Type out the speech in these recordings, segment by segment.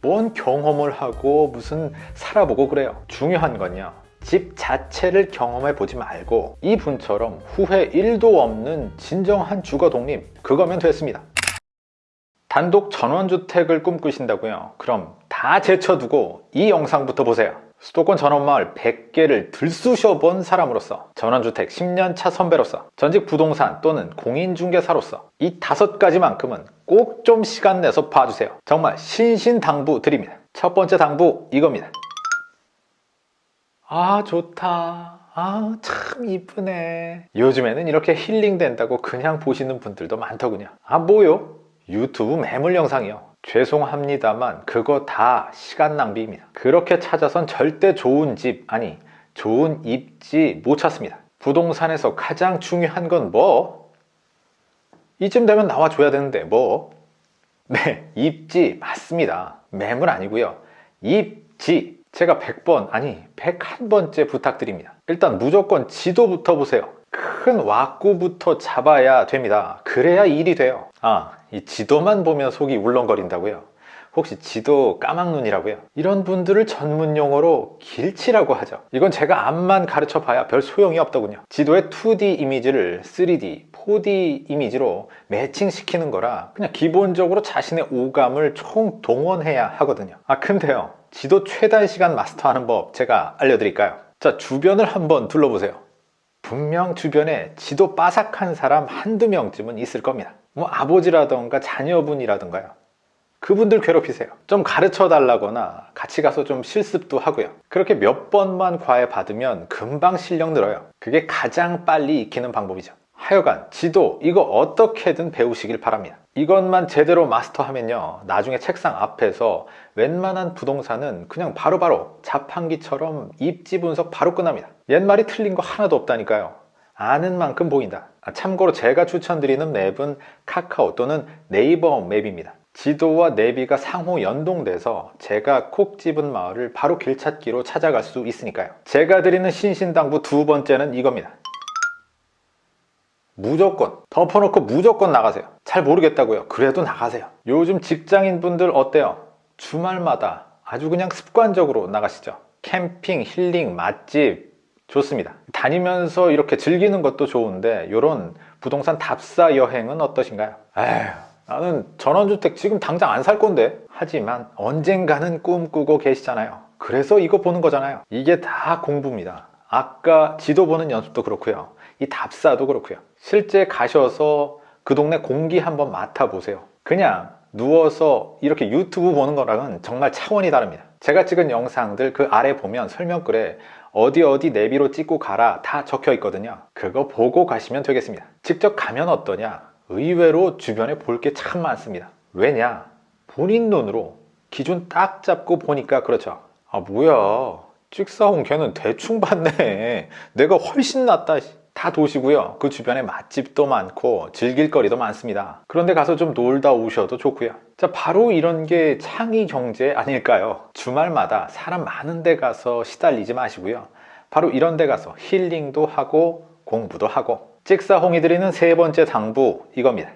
뭔 경험을 하고 무슨 살아보고 그래요. 중요한 건요. 집 자체를 경험해 보지 말고 이분처럼 후회 1도 없는 진정한 주거 독립 그거면 됐습니다. 단독 전원주택을 꿈꾸신다고요? 그럼 다 제쳐두고 이 영상부터 보세요 수도권 전원마을 100개를 들쑤셔 본 사람으로서 전원주택 10년차 선배로서 전직 부동산 또는 공인중개사로서 이 다섯 가지만큼은 꼭 좀 시간 내서 봐주세요. 정말 신신당부 드립니다. 첫 번째 당부 이겁니다. 아 좋다. 아 참 이쁘네. 요즘에는 이렇게 힐링된다고 그냥 보시는 분들도 많더군요. 아 뭐요? 유튜브 매물 영상이요 죄송합니다만 그거 다 시간 낭비입니다. 그렇게 찾아선 절대 좋은 집 아니 좋은 입지 못 찾습니다. 부동산에서 가장 중요한 건 뭐? 이쯤 되면 나와줘야 되는데 뭐? 네 입지 맞습니다. 매물 아니고요. 입지. 제가 100번 아니 101번째 부탁드립니다. 일단 무조건 지도부터 보세요 큰 왁구부터 잡아야 됩니다 그래야 일이 돼요 아, 이 지도만 보면 속이 울렁거린다고요? 혹시 지도 까막눈이라고요? 이런 분들을 전문 용어로 길치라고 하죠 이건 제가 앞만 가르쳐 봐야 별 소용이 없더군요 지도의 2D 이미지를 3D, 4D 이미지로 매칭시키는 거라 그냥 기본적으로 자신의 오감을 총동원해야 하거든요 아 근데요 지도 최단 시간 마스터하는 법 제가 알려드릴까요? 자 주변을 한번 둘러보세요 분명 주변에 지도 빠삭한 사람 한두 명쯤은 있을 겁니다. 뭐 아버지라던가 자녀분이라던가요. 그분들 괴롭히세요. 좀 가르쳐 달라거나 같이 가서 좀 실습도 하고요. 그렇게 몇 번만 과외 받으면 금방 실력 늘어요. 그게 가장 빨리 익히는 방법이죠 하여간 지도 이거 어떻게든 배우시길 바랍니다. 이것만 제대로 마스터하면요 나중에 책상 앞에서 웬만한 부동산은 그냥 바로바로 바로 자판기처럼 입지 분석 바로 끝납니다. 옛말이 틀린 거 하나도 없다니까요. 아는 만큼 보인다. 아, 참고로 제가 추천드리는 맵은 카카오 또는 네이버 맵입니다. 지도와 내비가 상호 연동돼서 제가 콕 집은 마을을 바로 길찾기로 찾아갈 수 있으니까요. 제가 드리는 신신당부 두 번째는 이겁니다 무조건 덮어놓고 무조건 나가세요. 잘 모르겠다고요. 그래도 나가세요. 요즘 직장인분들 어때요? 주말마다 아주 그냥 습관적으로 나가시죠. 캠핑, 힐링, 맛집. 좋습니다. 다니면서 이렇게 즐기는 것도 좋은데 이런 부동산 답사 여행은 어떠신가요? 에휴 나는 전원주택 지금 당장 안 살 건데. 하지만 언젠가는 꿈꾸고 계시잖아요. 그래서 이거 보는 거잖아요. 이게 다 공부입니다. 아까 지도 보는 연습도 그렇고요 이 답사도 그렇고요. 실제 가셔서 그 동네 공기 한번 맡아보세요. 그냥 누워서 이렇게 유튜브 보는 거랑은 정말 차원이 다릅니다. 제가 찍은 영상들 그 아래 보면 설명글에 어디 어디 내비로 찍고 가라 다 적혀 있거든요. 그거 보고 가시면 되겠습니다. 직접 가면 어떠냐? 의외로 주변에 볼 게 참 많습니다. 왜냐? 본인 눈으로 기준 딱 잡고 보니까 그렇죠. 아 뭐야? 찍사온 걔는 대충 봤네. 내가 훨씬 낫다 다 도시고요. 그 주변에 맛집도 많고 즐길 거리도 많습니다. 그런데 가서 좀 놀다 오셔도 좋고요. 자 바로 이런 게 창의 경제 아닐까요? 주말마다 사람 많은 데 가서 시달리지 마시고요. 바로 이런 데 가서 힐링도 하고 공부도 하고. 찍사홍이 드리는 세 번째 당부 이겁니다.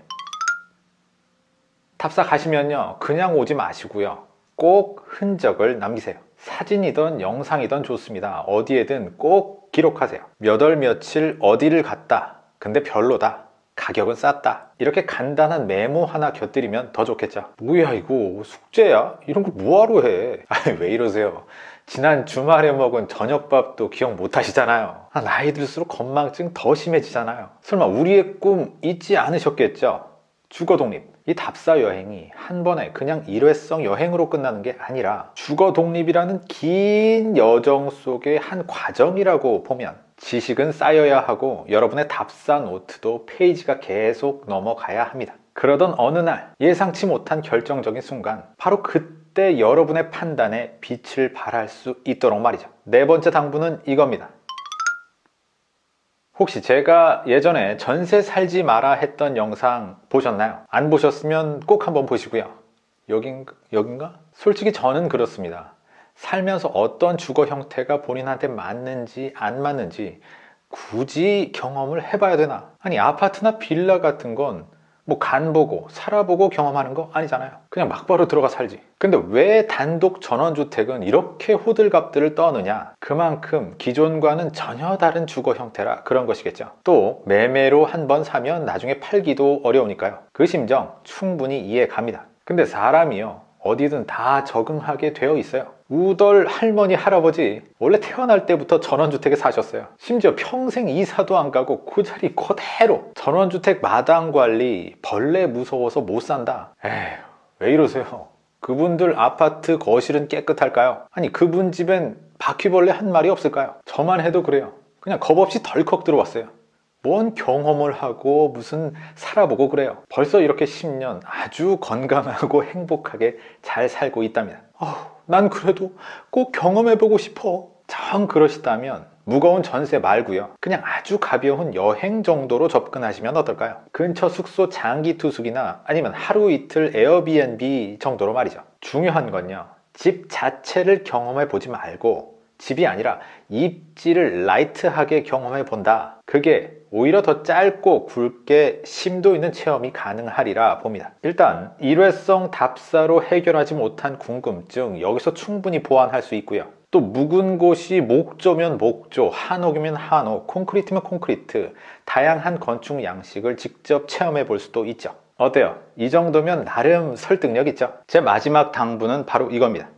탑사 가시면요. 그냥 오지 마시고요. 꼭 흔적을 남기세요. 사진이든 영상이든 좋습니다. 어디에든 꼭 기록하세요. 몇 월 며칠 어디를 갔다. 근데 별로다. 가격은 쌌다. 이렇게 간단한 메모 하나 곁들이면 더 좋겠죠. 뭐야 이거? 숙제야? 이런 거 뭐하러 해? 아니 왜 이러세요? 지난 주말에 먹은 저녁밥도 기억 못 하시잖아요. 아, 나이 들수록 건망증 더 심해지잖아요. 설마 우리의 꿈 잊지 않으셨겠죠? 주거 독립 이 답사 여행이 한 번에 그냥 일회성 여행으로 끝나는 게 아니라 주거 독립이라는 긴 여정 속의 한 과정이라고 보면 지식은 쌓여야 하고 여러분의 답사 노트도 페이지가 계속 넘어가야 합니다. 그러던 어느 날 예상치 못한 결정적인 순간 바로 그때 여러분의 판단에 빛을 발할 수 있도록 말이죠. 네 번째 당부는 이겁니다 혹시 제가 예전에 전세 살지 마라 했던 영상 보셨나요? 안 보셨으면 꼭 한번 보시고요 여긴, 여긴가? 솔직히 저는 그렇습니다 살면서 어떤 주거 형태가 본인한테 맞는지 안 맞는지 굳이 경험을 해봐야 되나? 아니 아파트나 빌라 같은 건 뭐 간 보고 살아보고 경험하는 거 아니잖아요. 그냥 막바로 들어가 살지. 근데 왜 단독 전원주택은 이렇게 호들갑들을 떠느냐? 그만큼 기존과는 전혀 다른 주거 형태라 그런 것이겠죠. 또 매매로 한 번 사면 나중에 팔기도 어려우니까요. 그 심정 충분히 이해 갑니다. 근데 사람이요 어디든 다 적응하게 되어 있어요 우덜 할머니 할아버지 원래 태어날 때부터 전원주택에 사셨어요. 심지어 평생 이사도 안 가고 그 자리 그대로 전원주택 마당 관리 벌레 무서워서 못 산다. 에휴 왜 이러세요? 그분들 아파트 거실은 깨끗할까요? 아니 그분 집엔 바퀴벌레 한 마리 없을까요? 저만 해도 그래요. 그냥 겁없이 덜컥 들어왔어요. 뭔 경험을 하고 무슨 살아보고 그래요. 벌써 이렇게 10년 아주 건강하고 행복하게 잘 살고 있답니다. 어우, 난 그래도 꼭 경험해보고 싶어. 정 그러시다면 무거운 전세 말고요. 그냥 아주 가벼운 여행 정도로 접근하시면 어떨까요? 근처 숙소 장기 투숙이나 아니면 하루 이틀 에어비앤비 정도로 말이죠. 중요한 건요. 집 자체를 경험해 보지 말고 집이 아니라 입지를 라이트하게 경험해 본다. 그게 오히려 더 짧고 굵게 심도 있는 체험이 가능하리라 봅니다. 일단 일회성 답사로 해결하지 못한 궁금증 여기서 충분히 보완할 수 있고요. 또 묵은 곳이 목조면 목조, 한옥이면 한옥, 콘크리트면 콘크리트 다양한 건축 양식을 직접 체험해 볼 수도 있죠. 어때요? 이 정도면 나름 설득력 있죠? 제 마지막 당부는 바로 이겁니다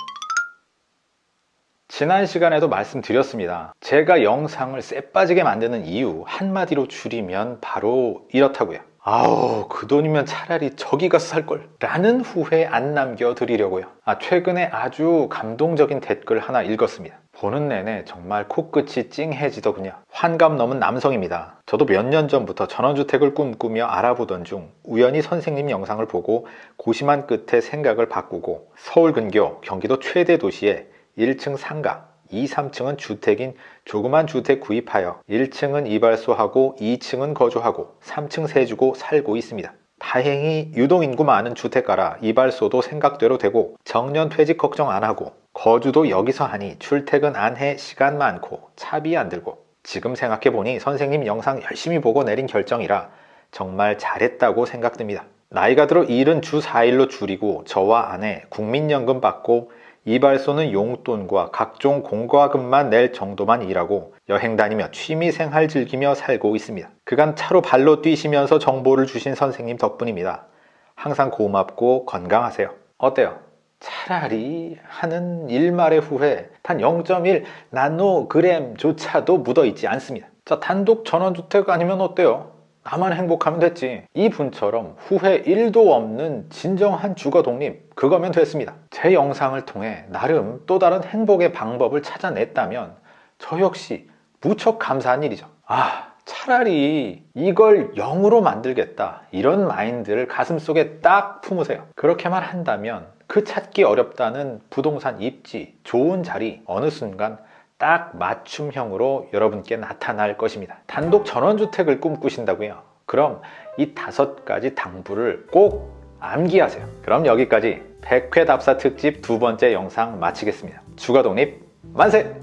지난 시간에도 말씀드렸습니다. 제가 영상을 쎄빠지게 만드는 이유 한마디로 줄이면 바로 이렇다고요. 아우 그 돈이면 차라리 저기 가서 살걸. 라는 후회 안 남겨드리려고요. 아 최근에 아주 감동적인 댓글 하나 읽었습니다. 보는 내내 정말 코끝이 찡해지더군요. 환감 넘은 남성입니다. 저도 몇 년 전부터 전원주택을 꿈꾸며 알아보던 중 우연히 선생님 영상을 보고 고심한 끝에 생각을 바꾸고 서울 근교 경기도 최대 도시에 1층 상가, 2, 3층은 주택인 조그만 주택 구입하여 1층은 이발소하고 2층은 거주하고 3층 세주고 살고 있습니다. 다행히 유동인구 많은 주택가라 이발소도 생각대로 되고 정년 퇴직 걱정 안 하고 거주도 여기서 하니 출퇴근 안 해 시간 많고 차비 안 들고 지금 생각해보니 선생님 영상 열심히 보고 내린 결정이라 정말 잘했다고 생각됩니다. 나이가 들어 일은 주 4일로 줄이고 저와 아내 국민연금 받고 이발소는 용돈과 각종 공과금만 낼 정도만 일하고 여행 다니며 취미생활 즐기며 살고 있습니다. 그간 차로 발로 뛰시면서 정보를 주신 선생님 덕분입니다. 항상 고맙고 건강하세요. 어때요? 차라리 하는 일말의 후회 단 0.1 나노그램조차도 묻어있지 않습니다. 자 단독 전원주택 아니면 어때요? 나만 행복하면 됐지. 이 분처럼 후회 1도 없는 진정한 주거 독립 그거면 됐습니다. 제 영상을 통해 나름 또 다른 행복의 방법을 찾아냈다면 저 역시 무척 감사한 일이죠. 아 차라리 이걸 0으로 만들겠다 이런 마인드를 가슴속에 딱 품으세요. 그렇게만 한다면 그 찾기 어렵다는 부동산 입지 좋은 자리 어느 순간 딱 맞춤형으로 여러분께 나타날 것입니다 단독 전원주택을 꿈꾸신다고요? 그럼 이 다섯 가지 당부를 꼭 암기하세요 그럼 여기까지 백회 답사 특집 두 번째 영상 마치겠습니다 주거독립 만세!